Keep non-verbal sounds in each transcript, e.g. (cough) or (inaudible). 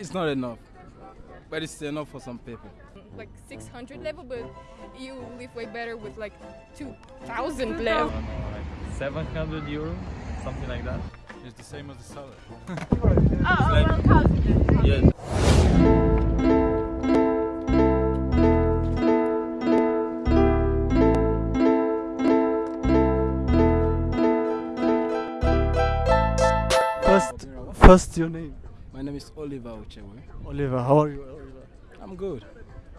It's not enough, but it's enough for some people. like 600 leva, but you live way better with like 2000 leva. 700 euro, something like that. It's the same as the salary. (laughs) Oh, around 1000. Yes. First, first your name. My name is Oliver Uchewe. Oliver. How are you, Oliver? I'm good.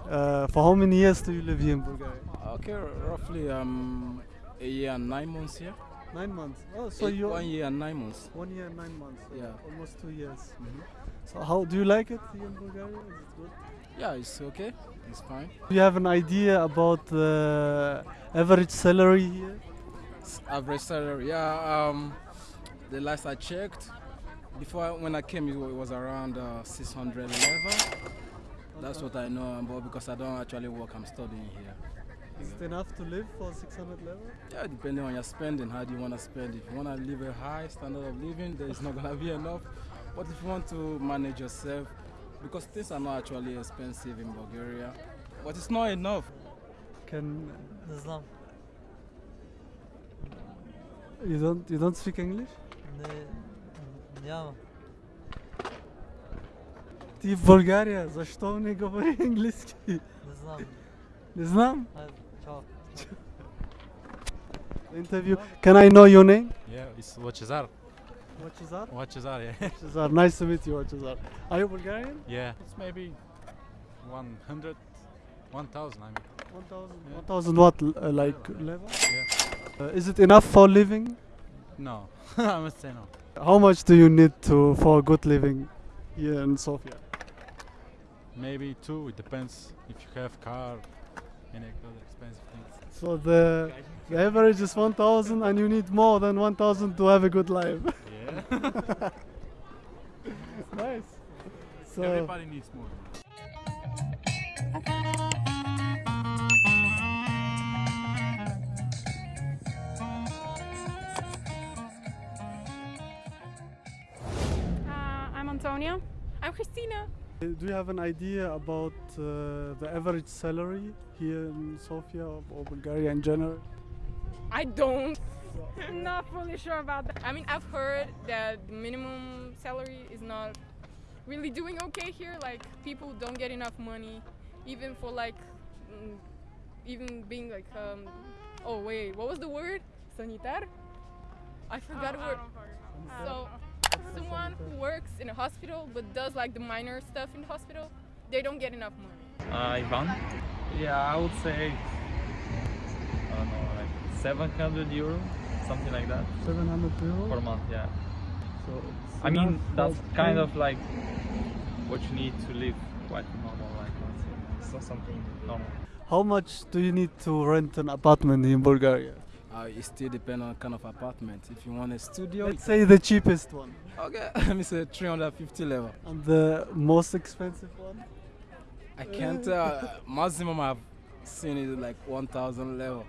Uh, for how many years do you live here in Bulgaria? Okay, roughly um, a year and nine months here. Nine months. Oh, so you one year and nine months. one year and nine months. so Yeah. almost two years. Mhm. So how do you like it here in Bulgaria? Is it good? Yeah, it's okay. It's fine. Do you have an idea about the average salary here? Average salary, yeah. Um, the last I checked, before, when I came, it was around uh, 600 leva. That's what I know, but because I don't actually work, I'm studying here. Is it enough to live for 600 leva? Yeah, depending on your spending, how do you want to spend. If you want to live a high standard of living, there is not going to be enough. But if you want to manage yourself, because things are not actually expensive in Bulgaria, but it's not enough. Can Islam? You don't you don't speak English? No. Няма. Ти в България, защо не говори английски? Не знам. Не знам? Хайде, чао. Interview. Can I know your name? Yeah, it's Wachizar. Wachizar? Wachizar, yeah. (laughs) Wachizar. Nice to meet you, Wachizar. Are you Bulgarian? Yeah. It's maybe 100, 1000, I mean. 1000 yeah. 1000 what uh, like leva? leva? Yeah. Uh, is it enough for living? No. (laughs) I must say no. How much do you need to for a good living here in Sofia? Maybe two, it depends if you have car, any other expensive things. So the, the average is 1000 and you need more than 1000 to have a good life. Yeah. (laughs) nice. So Everybody needs more. Antonia. I'm Christina. Uh, do you have an idea about uh, the average salary here in Sofia or, or Bulgaria in general? I don't. I'm (laughs) not fully sure about that. I mean, I've heard that the minimum salary is not really doing okay here. Like, people don't get enough money, even for like, mm, even being like, um, oh wait, what was the word? Sanitar? I forgot the word. So, someone who works in a hospital but does like the minor stuff in the hospital, they don't get enough money. Uh, Ivan? Yeah, I would say, I don't know, like 700 euro, something like that, 700 euro? per month, yeah. So it's I mean, that's kind of like what you need to live quite normal life, let's say. It's not something normal. How much do you need to rent an apartment in Bulgaria? Uh, it still depends on kind of apartment. If you want a studio, Let's say the cheapest one okay, (laughs) let me say 350 leva. and the most expensive one. I can't tell. maximum I've seen is like 1,000 leva.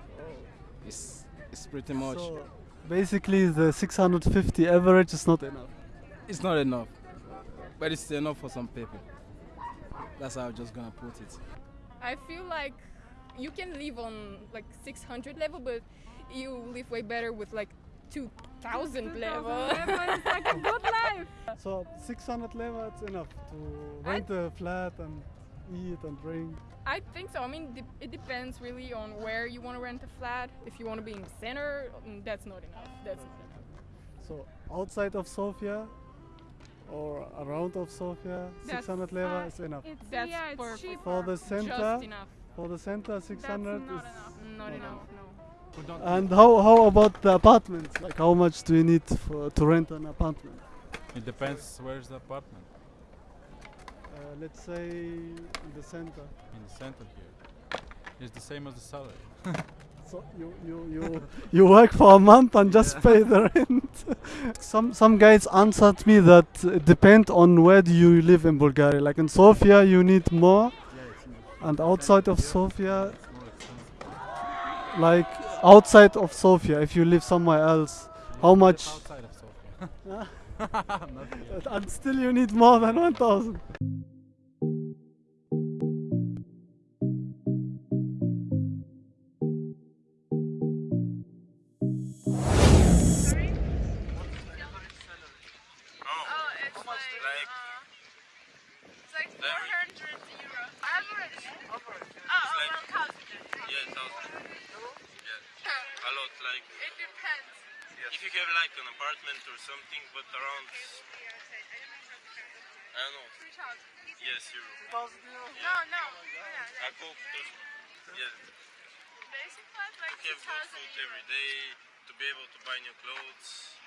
It's it's pretty much. So basically, the 650 average is not enough. It's not enough, but it's enough for some people. That's how I'm just gonna put it. I feel like you can live on like 600 leva, but you live way better with like 2000 leva. it's like a good (laughs) life. So 600 leva, it's enough to rent a flat and eat and drink. I think so. I mean, de- it depends really on where you want to rent a flat. If you want to be in the center, mm, that's not enough. That's not enough. So outside of Sofia or around of Sofia, That's, 600 leva uh, is enough. It's That's yeah, it's perfect. cheap. For the Just center, enough. for the center, 600 not is. enough. Not Not enough. No. And how how about the apartments? Like how much do you need for, to rent an apartment? it depends where's the apartment. Uh, let's say in the center. In the center here. It's the same as the salary. (laughs) So you you you you work for a month and just pay the (laughs) rent. some some guys answered me that it depends on where do you live in Bulgaria. Like in Sofia, you need more, Yeah, and outside of Sofia, it's more expensive. Like outside of Sofia, if you live somewhere else, How much? Outside of Sofia. (laughs) (laughs) And still you need more than 1,000. If you have like an apartment or something, but around I don't know. Three thousand. Yes, euro. No, no. Yeah, oh I cook those. Yeah. Basic class like To have good food every day, to be able to buy new clothes.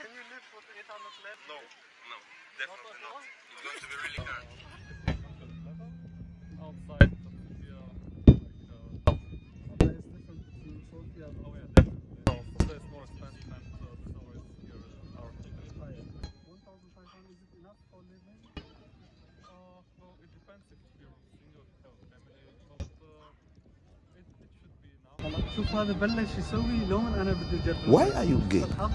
Can you live with 800 left? No, no, definitely not. It's going to be really hard. (laughs) Outside living? Uh, well, it depends if you're single, if you have a family, but uh, it, it should be enough. هلا شوف هذا بلش يسوي لون انا بدي اجرب Why are you gay? فتحة.